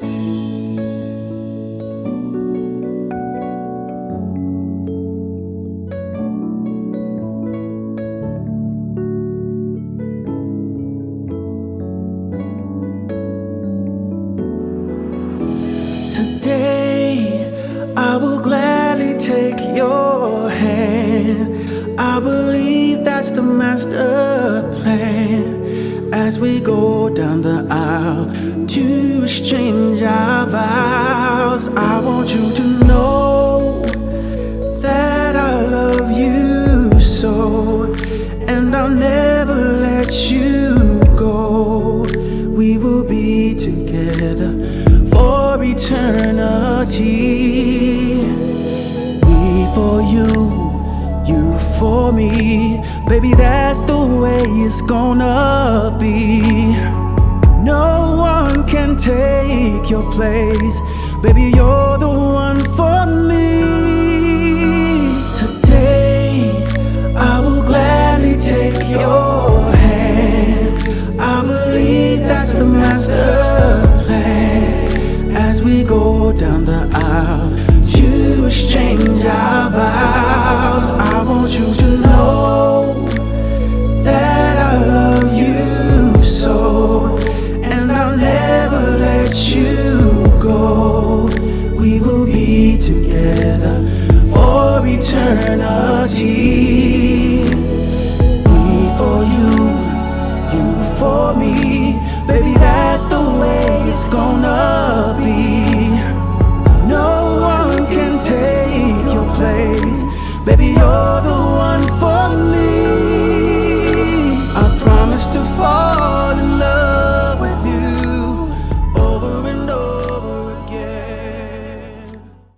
Today, I will gladly take your hand. I believe that's the master plan. As we go down the aisle to exchange our vows, I want you to know that I love you so, and I'll never let you go. We will be together for eternity. Me for you, you for me. Baby, that's the way it's gonna be. Take your place. Baby, you're the one for me. Today, I will gladly take your hand. I believe that's the master plan. As we go down the aisle to exchange our vows, eternity. Me for you, you for me. Baby, that's the way it's gonna be. No one can take your place. Baby, you're the one for me.